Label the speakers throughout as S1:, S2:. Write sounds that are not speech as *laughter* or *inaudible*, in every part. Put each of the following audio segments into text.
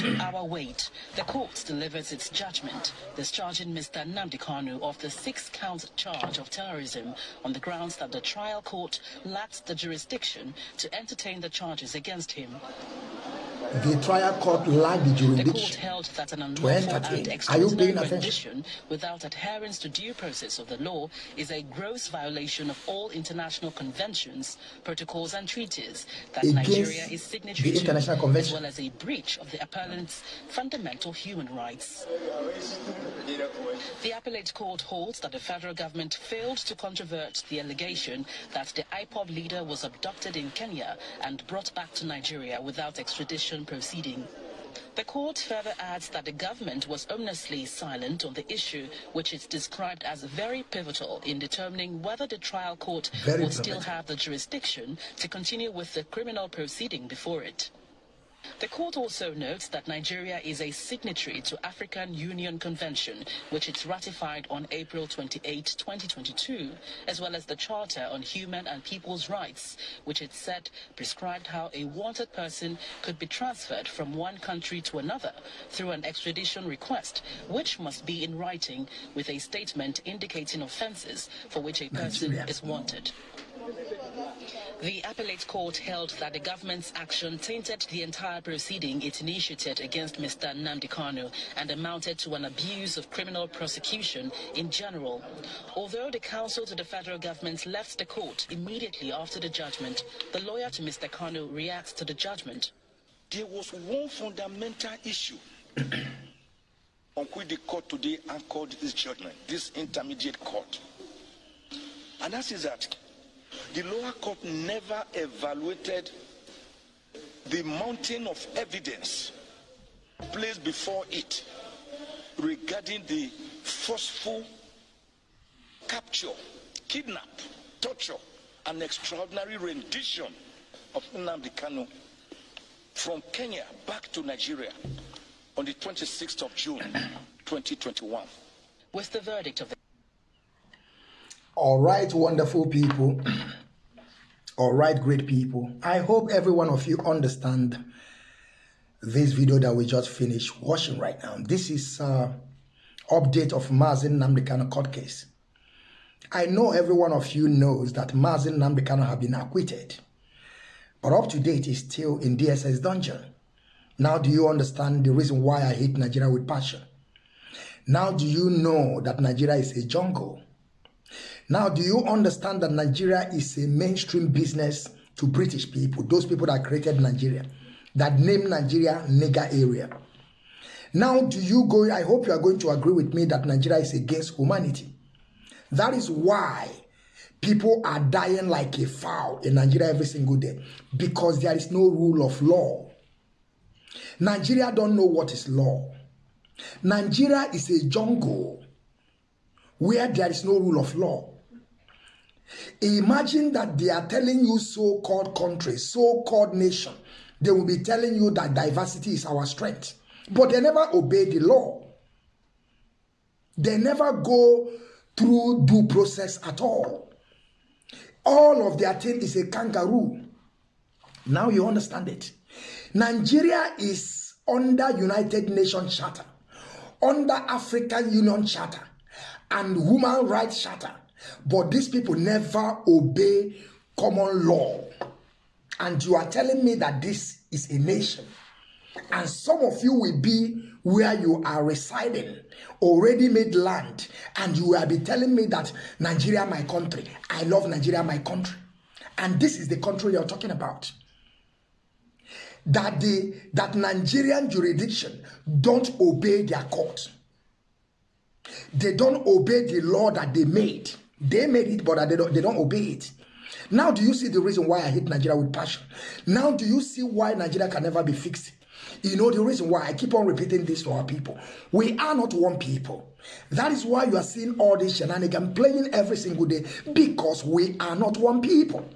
S1: two-hour wait, the court delivers its judgment, discharging Mr. Nnamdi Kanu of the six-count charge of terrorism on the grounds that the trial court lacked the jurisdiction to entertain the charges against him.
S2: The trial court lacked the jurisdiction
S1: The court held that an
S2: to entertain. Are you paying attention?
S1: without adherence to due process of the law is a gross violation of all international conventions, protocols and treaties that
S2: Against
S1: Nigeria is signatory to, as well as a breach of the appellant's fundamental human rights. The appellate court holds that the federal government failed to controvert the allegation that the IPOB leader was abducted in Kenya and brought back to Nigeria without extradition proceeding. The court further adds that the government was ominously silent on the issue, which is described as very pivotal in determining whether the trial court
S2: Very
S1: will still have the jurisdiction to continue with the criminal proceeding before it. The court also notes that Nigeria is a signatory to African Union Convention, which it ratified on April 28, 2022, as well as the Charter on Human and People's Rights, which it said prescribed how a wanted person could be transferred from one country to another through an extradition request, which must be in writing with a statement indicating offences for which a person
S2: Nigeria.
S1: is wanted. The appellate court held that the government's action tainted the entire proceeding it initiated against Mr. Nnamdi Kanu and amounted to an abuse of criminal prosecution in general. Although the counsel to the federal government left the court immediately after the judgment, the lawyer to Mr. Kanu reacts to the judgment.
S3: There was one fundamental issue *clears throat* on which the court today anchored this judgment, this intermediate court. And that is that the lower court never evaluated the mountain of evidence placed before it regarding the forceful capture, kidnap, torture, and extraordinary rendition of Nnamdi Kanu from Kenya back to Nigeria on the 26th of June 2021.
S1: With the verdict of the
S2: All right, wonderful people. *clears throat* All right, great people. I hope every one of you understand this video that we just finished watching right now. This is uh, update of Mazin Nnamdi Kanu court case. I know every one of you knows that Mazin Nnamdi Kanu have been acquitted, but up to date is still in DSS dungeon. Now do you understand the reason why I hate Nigeria with passion? Now do you know that Nigeria is a jungle? Now, do you understand that Nigeria is a mainstream business to British people, those people that created Nigeria, that named Nigeria nigger area? Now, do you go? I hope you are going to agree with me that Nigeria is against humanity. That is why people are dying like a fowl in Nigeria every single day because there is no rule of law. Nigeria don't know what is law. Nigeria is a jungle where there is no rule of law. Imagine that they are telling you so called country, so called nation. They will be telling you that diversity is our strength. But they never obey the law. They never go through due process at all. All of their thing is a kangaroo. Now you understand it. Nigeria is under United Nations Charter, under African Union Charter, and Human Rights Charter. But these people never obey common law. And you are telling me that this is a nation. And some of you will be where you are residing, already made land, and you will be telling me that Nigeria, my country, I love Nigeria, my country. And this is the country you're talking about. That the that Nigerian jurisdiction don't obey their court. They don't obey the law that they made. They made it, but they don't, they don't obey it. Now, do you see the reason why I hate Nigeria with passion? Now, do you see why Nigeria can never be fixed? You know the reason why I keep on repeating this to our people. We are not one people. That is why you are seeing all this shenanigan playing every single day because we are not one people.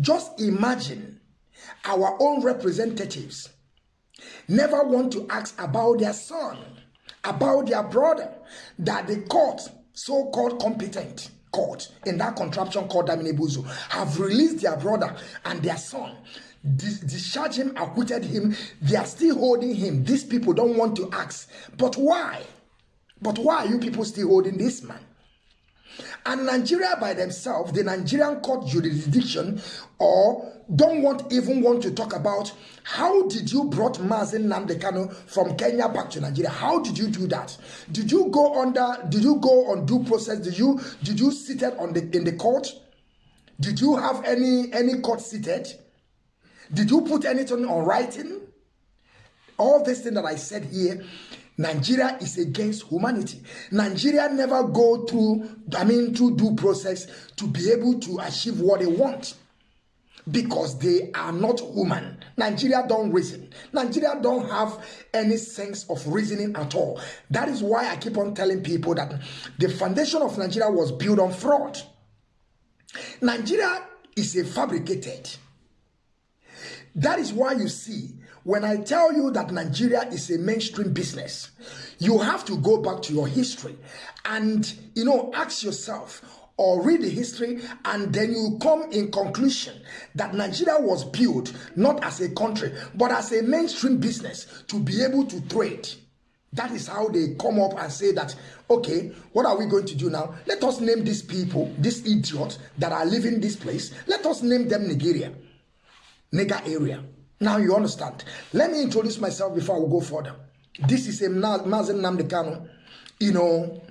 S2: Just imagine our own representatives never want to ask about their son, about their brother, that the court, so-called competent court in that contraption called Damine have released their brother and their son dis- discharged him, acquitted him. They are still holding him. These people don't want to ask. But why? But why are you people still holding this man? And Nigeria by themselves, the Nigerian court jurisdiction, or don't want even want to talk about how did you brought Mazin Namdekano from Kenya back to Nigeria? How did you do that? Did you go under? Did you go on due process? Did you did you seated on the in the court? Did you have any any court seated? Did you put anything on writing? All this thing that I said here, Nigeria is against humanity. Nigeria never go through, I mean, through due process to be able to achieve what they want. Because they are not human. Nigeria don't reason. Nigeria don't have any sense of reasoning at all. That is why I keep on telling people that the foundation of Nigeria was built on fraud. Nigeria is a fabricated. That is why you see, when I tell you that Nigeria is a mainstream business, you have to go back to your history and, you know, ask yourself or read the history and then you come in conclusion that Nigeria was built not as a country, but as a mainstream business to be able to trade. That is how they come up and say that, okay, what are we going to do now? Let us name these people, these idiots that are living this place. Let us name them Nigeria, Nega area. Now you understand. Let me introduce myself before we go further. This is a Mazen Nnamdi Kanu, you know,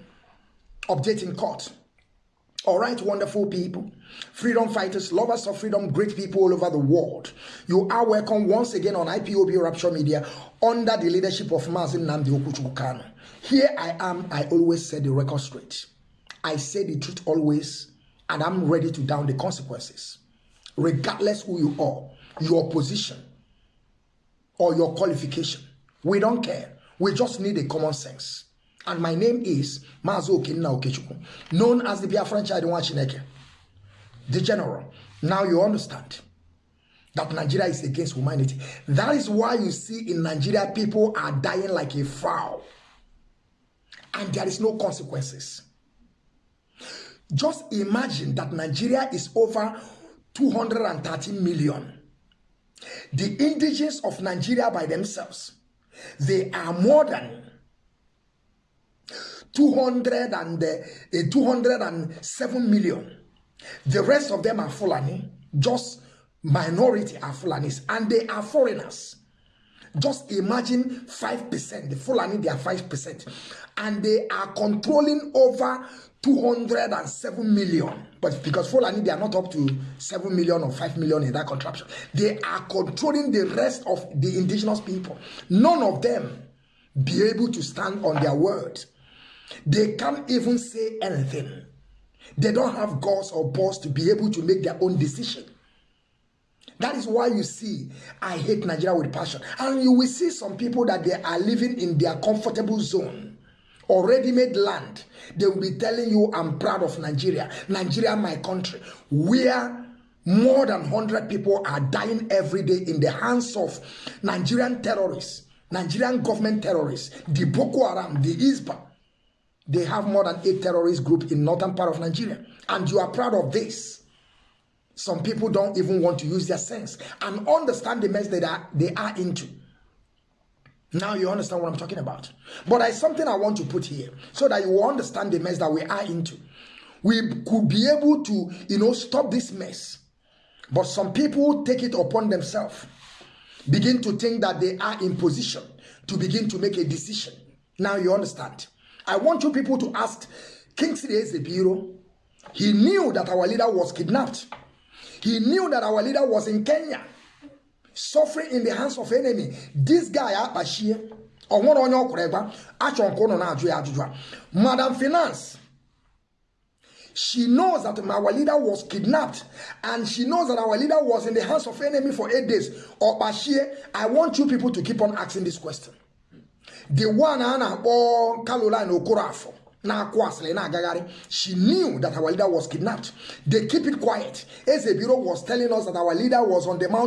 S2: updating court. All right, wonderful people, freedom fighters, lovers of freedom, great people all over the world. You are welcome once again on IPOB Rapture Media under the leadership of Mazin Namdi Okuchukano. Here I am, I always say the record straight. I say the truth always, and I'm ready to down the consequences. Regardless who you are, your position, or your qualification. We don't care. We just need a common sense. And my name is Mazo Okinna Okechukwu, known as the Biafran Chadiwan Chineke, the general. Now you understand that Nigeria is against humanity. That is why you see in Nigeria people are dying like a fowl. And there is no consequences. Just imagine that Nigeria is over 230 million. The indigenous of Nigeria by themselves, they are more than 200 and uh, 207 million. The rest of them are Fulani, just minority are Fulanis, and they are foreigners. Just imagine 5%, the Fulani, they are 5%, and they are controlling over 207 million. But because Fulani, they are not up to 7 million or 5 million in that contraption, they are controlling the rest of the indigenous people. None of them be able to stand on their word. They can't even say anything. They don't have gods or balls to be able to make their own decision. That is why you see, I hate Nigeria with passion. And you will see some people that they are living in their comfortable zone, already made land. They will be telling you, I'm proud of Nigeria. Nigeria, my country, where more than 100 people are dying every day in the hands of Nigerian terrorists, Nigerian government terrorists, the Boko Haram, the ISWAP. They have more than eight terrorist groups in northern part of Nigeria. And you are proud of this. Some people don't even want to use their sense and understand the mess that they are into. Now you understand what I'm talking about. But there's something I want to put here so that you understand the mess that we are into. We could be able to, you know, stop this mess. But some people take it upon themselves, begin to think that they are in position to begin to make a decision. Now you understand. I want you people to ask Kingsley Ezebiro. He knew that our leader was kidnapped. He knew that our leader was in Kenya, suffering in the hands of enemy. This guy, Abashie, ọnwụrụ onye ọkwụrụ egba achọ nke ụnụ na-ajụ ya ajụjụ a madam finance she knows that our leader was kidnapped and she knows that our leader was in the hands of enemy for eight days. Ọkpashie i want you people to keep on asking this question. The one a na-akpọ caroline okorafọ na-akwụ asịrị na-agagharị she knew that our leader was kidnapped. They keep it quiet. Ezebiro was telling us that our leader was on the mountain